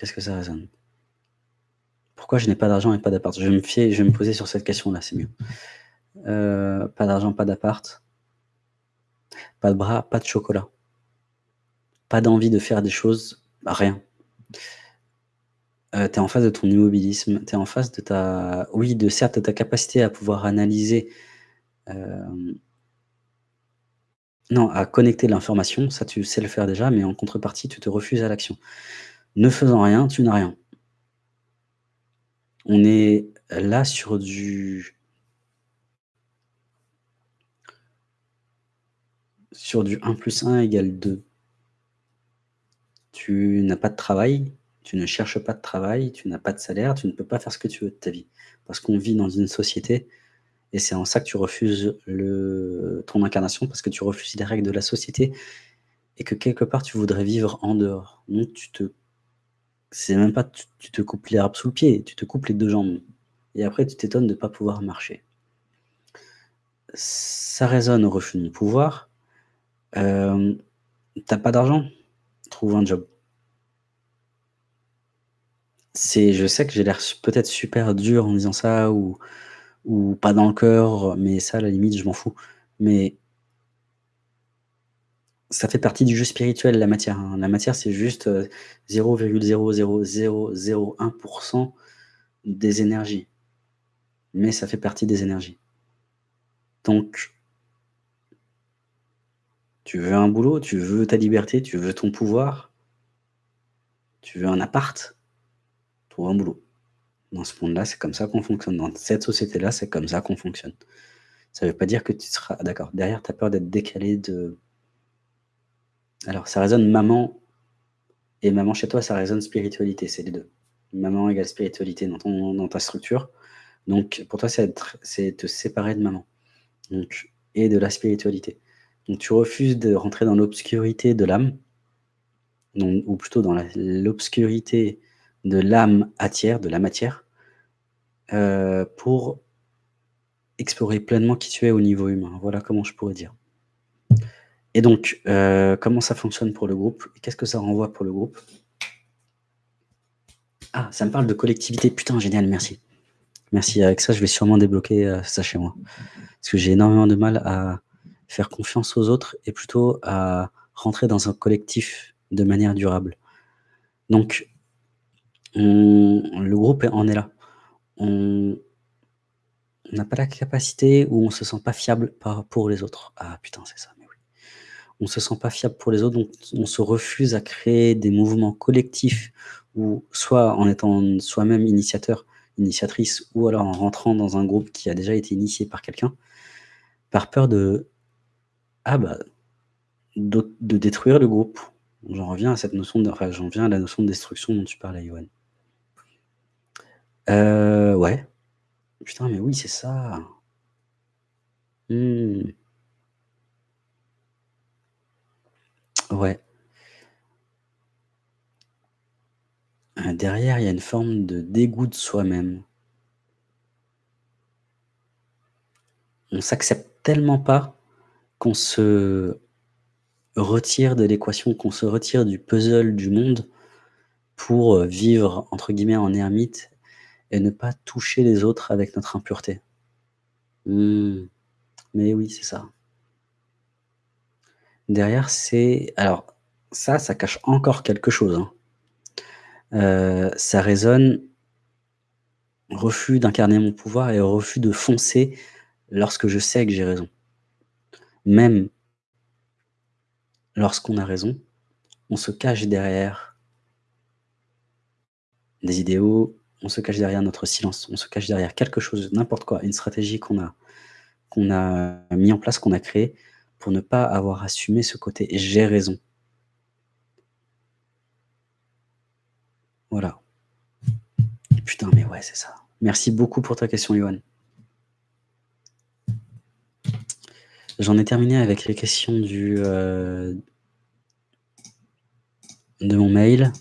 qu'est-ce que ça résonne? Pourquoi je n'ai pas d'argent et pas d'appart? Je, vais me je vais me poser sur cette question-là, c'est mieux. Euh, pas d'argent, pas d'appart. Pas de bras, pas de chocolat. Pas d'envie de faire des choses, rien. Euh, tu es en face de ton immobilisme, tu es en face de ta oui, de certes, ta capacité à pouvoir analyser, euh, non, à connecter l'information, ça tu sais le faire déjà, mais en contrepartie, tu te refuses à l'action. Ne faisant rien, tu n'as rien. On est là sur du sur du 1 plus 1 égale 2. Tu n'as pas de travail, tu ne cherches pas de travail, tu n'as pas de salaire, tu ne peux pas faire ce que tu veux de ta vie. Parce qu'on vit dans une société et c'est en ça que tu refuses ton incarnation, parce que tu refuses les règles de la société et que quelque part tu voudrais vivre en dehors. Donc tu te c'est même pas tu te coupes l'herbe sous le pied, tu te coupes les deux jambes et après tu t'étonnes de ne pas pouvoir marcher. Ça résonne au refus de pouvoir. Euh, tu pas d'argent? Trouve un job. Je sais que j'ai l'air peut-être super dur en disant ça ou ou pas dans le cœur, mais ça, à la limite, je m'en fous. Mais ça fait partie du jeu spirituel, la matière, hein. La matière, c'est juste, 0,00001% euh, des énergies. Mais ça fait partie des énergies. Donc tu veux un boulot, tu veux ta liberté, tu veux ton pouvoir, tu veux un appart, trouve un boulot. Dans ce monde-là, c'est comme ça qu'on fonctionne. Dans cette société-là, c'est comme ça qu'on fonctionne. Ça ne veut pas dire que tu seras d'accord. Derrière, tu as peur d'être décalé de alors ça résonne maman et maman chez toi, ça résonne spiritualité, c'est les deux. Maman égale spiritualité dans ton dans ta structure. Donc pour toi, c'est te séparer de maman, donc et de la spiritualité. Donc tu refuses de rentrer dans l'obscurité de l'âme, ou plutôt dans l'obscurité de l'âme atière, de la matière, euh, pour explorer pleinement qui tu es au niveau humain. Voilà comment je pourrais dire. Et donc, euh, comment ça fonctionne pour le groupe? Qu'est-ce que ça renvoie pour le groupe? Ah, ça me parle de collectivité. Putain, génial, merci. Merci, avec ça, je vais sûrement débloquer, euh, ça chez moi. Parce que j'ai énormément de mal à faire confiance aux autres et plutôt à rentrer dans un collectif de manière durable. Donc le groupe en est là. On n'a pas la capacité ou on se sent pas fiable pour les autres. Ah putain, c'est ça, On se sent pas fiable pour les autres, donc on se refuse à créer des mouvements collectifs ou soit en étant soi-même initiateur, initiatrice ou alors en rentrant dans un groupe qui a déjà été initié par quelqu'un, par peur de ah bah, de détruire le groupe. J'en reviens à cette notion de enfin, j'en viens à la notion de destruction dont tu parlais, Yoann. Euh, ouais. Putain, mais oui, c'est ça. Mmh. Ouais. Derrière, il y a une forme de dégoût de soi-même. On s'accepte tellement pas qu'on se retire de l'équation, qu'on se retire du puzzle du monde pour, vivre entre guillemets «en ermite» et ne pas toucher les autres avec notre impureté. Mmh. Mais oui, c'est ça. Derrière, c'est alors ça, ça cache encore quelque chose, hein. Euh, ça résonne refus d'incarner mon pouvoir et refus de foncer lorsque je sais que j'ai raison. Même lorsqu'on a raison, on se cache derrière des idéaux, on se cache derrière notre silence, on se cache derrière quelque chose, n'importe quoi, une stratégie qu'on a qu'on a mis en place, qu'on a créé pour ne pas avoir assumé ce côté «j'ai raison». Voilà. Putain, mais ouais, c'est ça. Merci beaucoup pour ta question, Johan. J'en ai terminé avec les questions du, euh, de mon mail.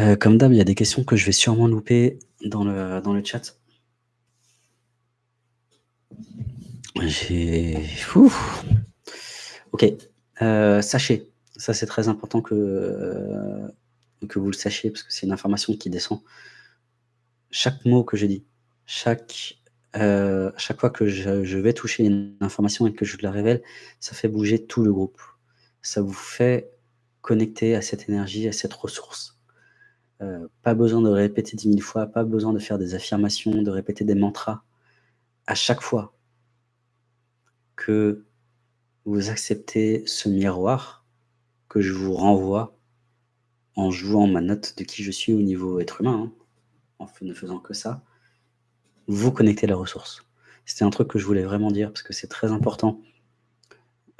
Euh, comme d'hab, il y a des questions que je vais sûrement louper dans le, dans le chat. J'ai... Ok. Euh, sachez, ça c'est très important que que vous le sachiez, parce que c'est une information qui descend. Chaque mot que je dis, chaque, chaque fois que je vais toucher une information et que je la révèle, ça fait bouger tout le groupe. Ça vous fait connecter à cette énergie, à cette ressource. Pas besoin de répéter 10 000 fois, pas besoin de faire des affirmations, de répéter des mantras. À chaque fois que vous acceptez ce miroir que je vous renvoie en jouant ma note de qui je suis au niveau être humain, hein, en ne faisant que ça, vous connectez la ressource. C'était un truc que je voulais vraiment dire parce que c'est très important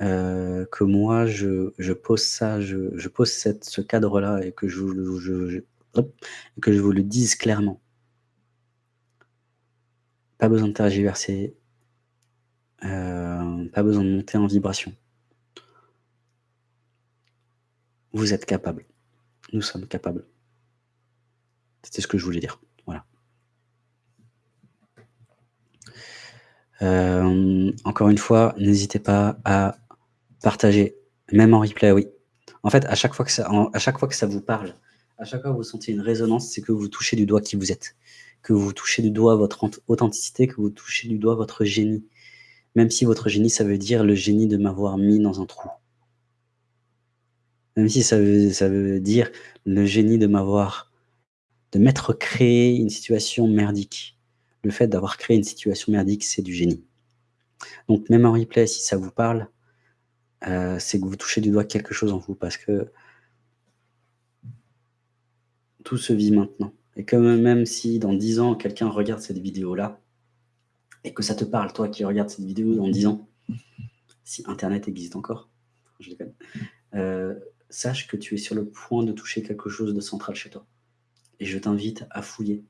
heu, que moi je pose ça, je pose ce cadre-là et que je que je vous le dise clairement. Pas besoin de tergiverser. Heu, pas besoin de monter en vibration. Vous êtes capables. Nous sommes capables. C'était ce que je voulais dire, voilà. Hem, encore une fois, n'hésitez pas à partager, même en replay, oui. En fait, à chaque fois que ça à chaque fois que ça vous parle, à chaque fois que vous sentez une résonance, c'est que vous touchez du doigt qui vous êtes, que vous touchez du doigt votre authenticité, que vous touchez du doigt votre génie. Même si votre génie, ça veut dire le génie de m'avoir mis dans un trou. Même si ça veut dire le génie de m'avoir de m'être créé une situation merdique. Le fait d'avoir créé une situation merdique, c'est du génie. Donc même en replay, si ça vous parle, heu, c'est que vous touchez du doigt quelque chose en vous parce que tout se vit maintenant et que me même si dans 10 ans, quelqu'un regarde cette vidéo-là et que ça te parle, toi qui regardes cette vidéo dans 10 ans, si internet existe encore, je déconne, heu, sache que tu es sur le point de toucher quelque chose de central chez toi et je t'invite à fouiller.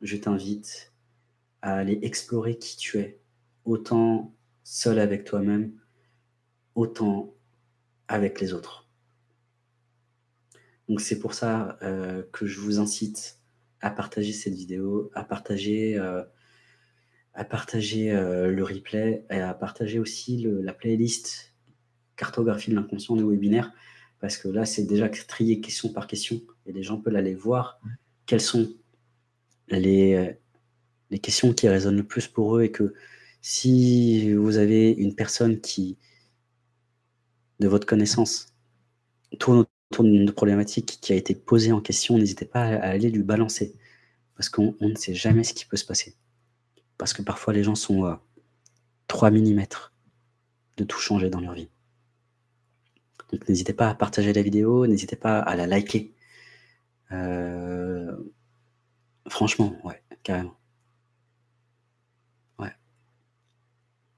Je t'invite à aller explorer qui tu es, autant seul avec toi-même, autant avec les autres. Donc c'est pour ça, heu, que je vous incite à partager cette vidéo, à partager, heu, à partager, heu, le replay et à partager aussi la playlist cartographie de l'inconscient du webinaire. Parce que là, c'est déjà trié question par question et les gens peuvent aller voir quelles sont les, heu, les questions qui résonnent le plus pour eux et que si vous avez une personne qui de votre connaissance, tourne autour d'une problématique qui a été posée en question, n'hésitez pas à aller lui balancer. Parce qu'on on ne sait jamais ce qui peut se passer. Parce que parfois les gens sont à 3 millimètres de tout changer dans leur vie. Donc n'hésitez pas à partager la vidéo, n'hésitez pas à la liker. Heu, franchement, ouais, carrément.